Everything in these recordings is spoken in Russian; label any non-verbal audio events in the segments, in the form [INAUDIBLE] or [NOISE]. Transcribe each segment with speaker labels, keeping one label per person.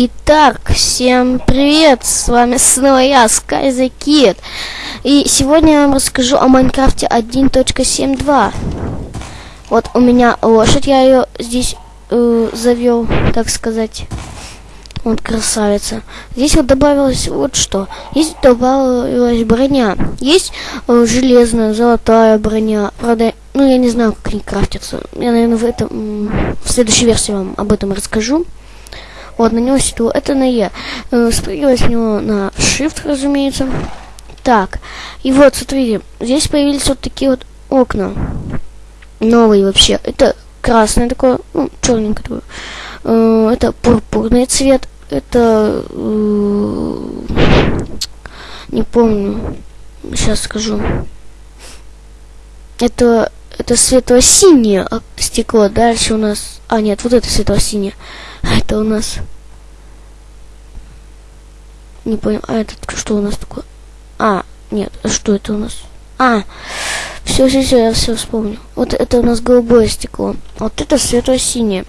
Speaker 1: Итак, всем привет, с вами снова я, Sky Kid. И сегодня я вам расскажу о Майнкрафте 1.7.2. Вот у меня лошадь, я ее здесь э, завел, так сказать. Вот красавица. Здесь вот добавилось вот что. Здесь добавилась броня. Есть э, железная, золотая броня. Правда, ну я не знаю, как они крафтятся. Я, наверное, в этом в следующей версии вам об этом расскажу. Вот, на него седло. Это на Е. Э, спрыгивать с него на Shift, разумеется. Так. И вот, смотрите. Здесь появились вот такие вот окна. Новые вообще. Это красное такое, ну, черненькое такое. Э, это пурпурный цвет. Это... Э, не помню. Сейчас скажу. Это... Это светло-синее стекло. Дальше у нас... А, нет, вот это светло-синее. А это у нас... Не понял. А это что у нас такое? А, нет, что это у нас? А, все, все, все, я все вспомнил. Вот это у нас голубое стекло. Вот это светло-синее.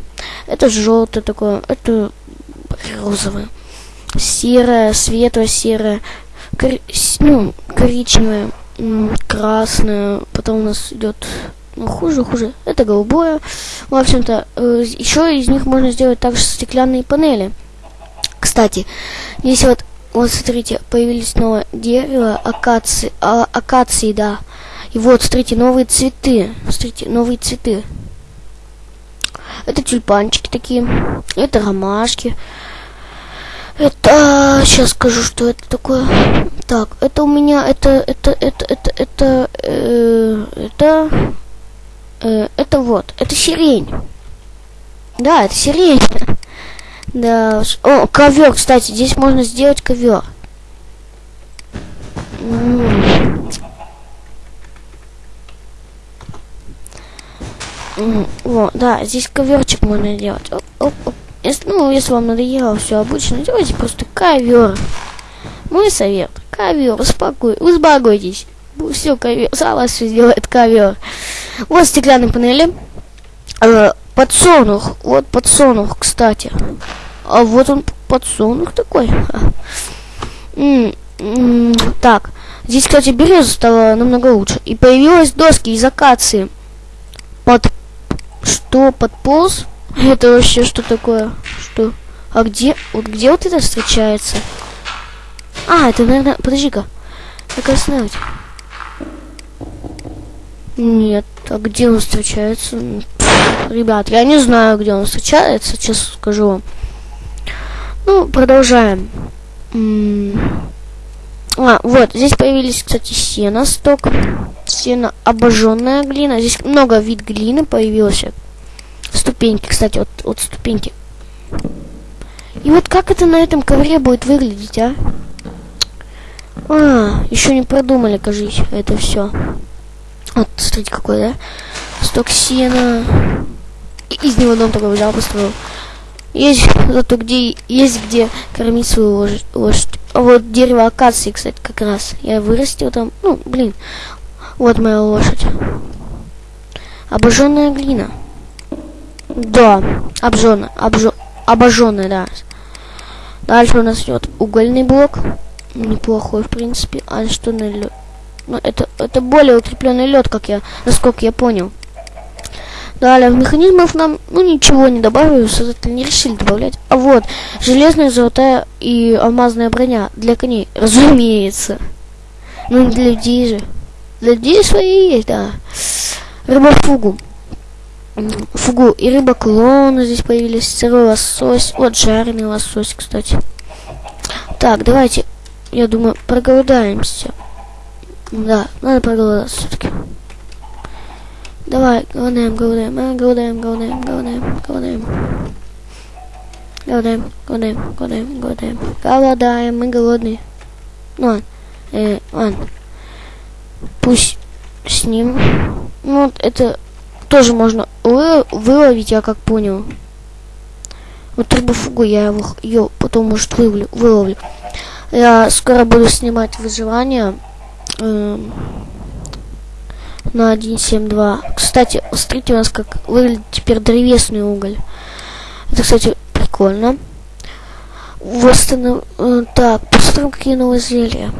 Speaker 1: Это желтое такое. Это розовое. Серое, светло-серое. Кор... Ну, коричневое. Красное. Потом у нас идет ну, хуже, хуже. Это голубое. В общем-то, э, еще из них можно сделать также стеклянные панели. Кстати, здесь вот, вот смотрите, появились новое дерево, акации, а, акации, да. И вот, смотрите, новые цветы. Смотрите, новые цветы. Это тюльпанчики такие. Это ромашки. Это сейчас скажу, что это такое. Так, это у меня это это это это это э, это э, это вот, это сирень. Да, это сирень. Да. О, ковер, кстати, здесь можно сделать ковер. Вот, да, здесь коверчик можно делать. Оп, оп, оп. Если, ну, если вам надоело все обычно, делайте просто ковер. Мой совет. Ковер, успокой, успокойтесь. Все, ковер, сама все сделает ковер. Вот стеклянные панели. Э, подсолнух. Вот подсолнух, кстати. А вот он подсолнух такой. М -м так. Здесь, кстати, береза стала намного лучше. И появилась доски из акации. Под... Что? Подполз? Это вообще что такое? Что? А где? Вот где вот это встречается? А, это, наверное... Подожди-ка. Так остановить. Нет. А где он встречается? Ребят, я не знаю, где он встречается, честно скажу вам. Ну, продолжаем. А, вот, здесь появились, кстати, сено сток. Сено обожженная глина. Здесь много вид глины появился. Ступеньки, кстати, вот, вот ступеньки. И вот как это на этом ковре будет выглядеть, а? А, еще не продумали, кажись, это все. Вот, смотрите, какой, да? И из него дом такой взял, построил. Есть зато где есть где кормить свою лошадь. лошадь. А вот дерево акации, кстати, как раз. Я вырастил там. Ну, блин. Вот моя лошадь. Обожженная глина. Да, обжженная, обжо, обожженная, да. Дальше у нас идет угольный блок. Неплохой, в принципе. А что на лед? Ну, это, это более укрепленный лед, как я, насколько я понял. Далее, в механизмов нам, ну, ничего не добавили, создатели не решили добавлять. А вот, железная, золотая и алмазная броня для коней, [LAUGHS] разумеется. Ну, не для людей же. Для людей свои есть, да. Рыбофугу. Фугу и рыба клоуна здесь появились, сырой лосось. Вот жареный лосось, кстати. Так, давайте, я думаю, проголодаемся. Да, надо проголодаться все-таки. Давай, голодаем, голодаем, а, голодаем, голодаем, голодаем, голодаем. Голодаем, голодаем, голодаем, голодаем. Голодаем, мы голодные. Ну ладно, э, ладно. Пусть с ним. Ну, это тоже можно вы, выловить, я как понял. Вот рыбофугу я его, ее потом, может, выловлю, выловлю. Я скоро буду снимать выживание. Э, на 1.7.2. Кстати, смотрите у нас как выглядит теперь древесный уголь. Это, кстати, прикольно. Восстанов... э, Так, посмотрим, какие новые зелья.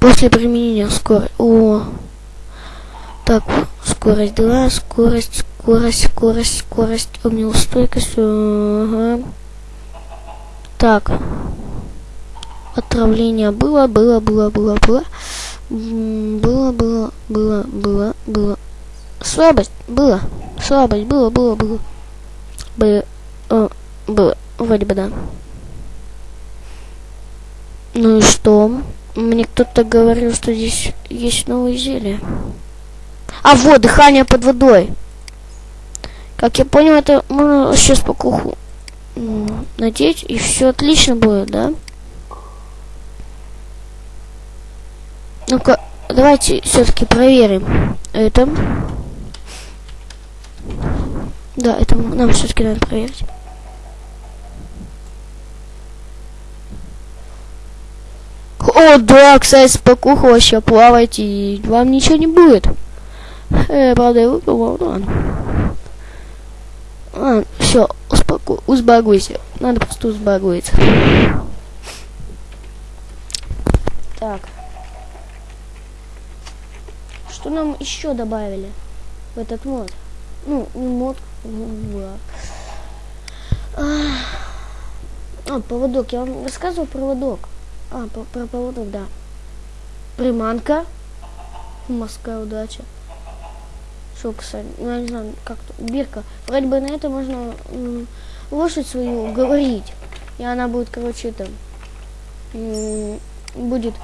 Speaker 1: После применения скорость. О. Так, скорость 2, скорость, скорость, скорость, скорость, огнеустойкость. Ага. Так. Отравление было, было, было, было, было. Было, было, было, было, было. Слабость было. Слабость было, было, было. Было. О, было. Вроде бы да. Ну и что? Мне кто-то говорил, что здесь есть новые зелья. А вот, дыхание под водой. Как я понял, это можно сейчас по куху надеть, и все отлично будет, да? Ну-ка, давайте все-таки проверим это. Да, это нам все-таки надо проверить. О, да, кстати, спокуха вообще плавайте, и вам ничего не будет. Э, правда, я выпил, ну ладно. А, все, успоко... узбагуйся. Надо просто узбагуиться. Так. Что нам еще добавили в этот мод? Ну, не мод, ну, А, поводок. Я вам рассказывал проводок. А, про, про поводок, да. Приманка. Морская удача. Кстати, ну я не знаю, как-то. Бирка. Вроде бы на это можно лошадь свою говорить. И она будет, короче, это будет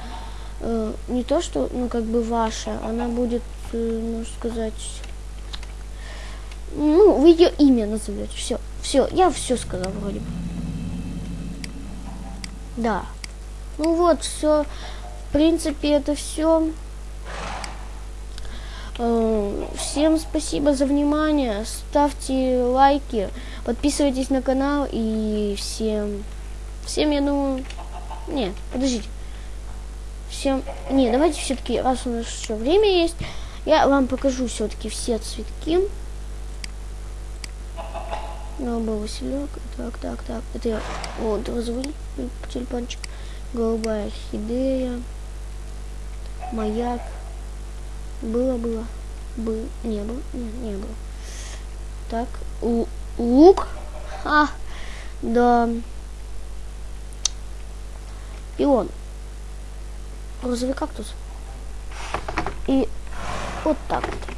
Speaker 1: э, не то, что, ну, как бы ваша, она будет, э, можно сказать, ну, вы ее имя назовете. Все, все, я все сказал вроде бы. Да. Ну вот, все. В принципе, это все. Э, всем спасибо за внимание. Ставьте лайки, подписывайтесь на канал и всем, всем, я думаю, не, подождите, всем, не, давайте все-таки, раз у нас еще время есть, я вам покажу все-таки все цветки. Голубой Василек, так, так, так, это я, вот, розовый тюльпанчик голубая орхидея, маяк, было, было, был, не было, не, не было. Так, лук, а, да, пион, розовый кактус. И вот так вот.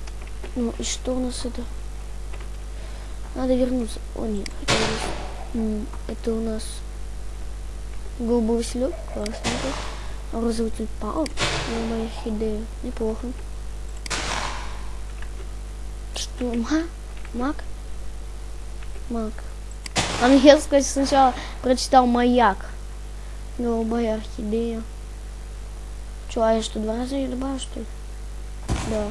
Speaker 1: Ну и что у нас это? Надо вернуться. О, нет, это у нас Голубой василек, классно. Розовый тюльпан. Моя идея. Неплохо. Что? Ма? Мак? Мак. Английский сначала прочитал маяк. Голубая орхидея. Че, а я что, два раза ее добавил, что ли? Да.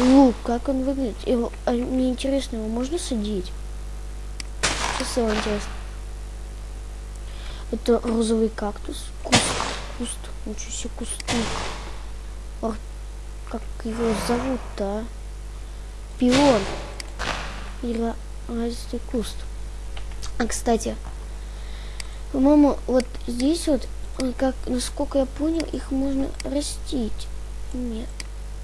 Speaker 1: Лук, как он выглядит? Его, а, мне интересно, его можно садить? Сейчас его интересно. Это розовый кактус. Куст. Куст. Ничего себе кустик. Ор... Как его зовут-то, а? Пион. Развитый куст. А, кстати, по-моему, вот здесь вот, как, насколько я понял, их можно растить. Нет.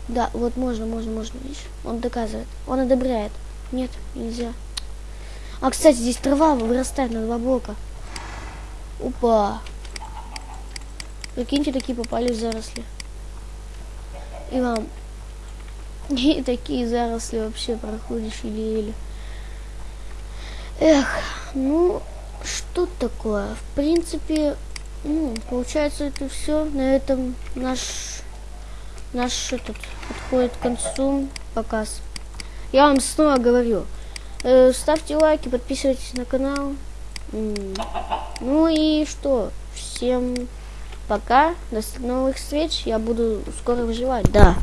Speaker 1: Да, вот можно, можно, можно, видишь? Он доказывает. Он одобряет. Нет, нельзя. А, кстати, здесь трава вырастает на два блока. Опа. Прикиньте, такие попали в заросли. И вам. [LAUGHS] И такие заросли вообще проходишь еле-еле. Эх, ну, что такое? В принципе, получается это все. На этом наш, наш этот подходит к концу показ. Я вам снова говорю, э, ставьте лайки, подписывайтесь на канал. Ну и что? Всем пока. До новых встреч. Я буду скоро выживать. Да.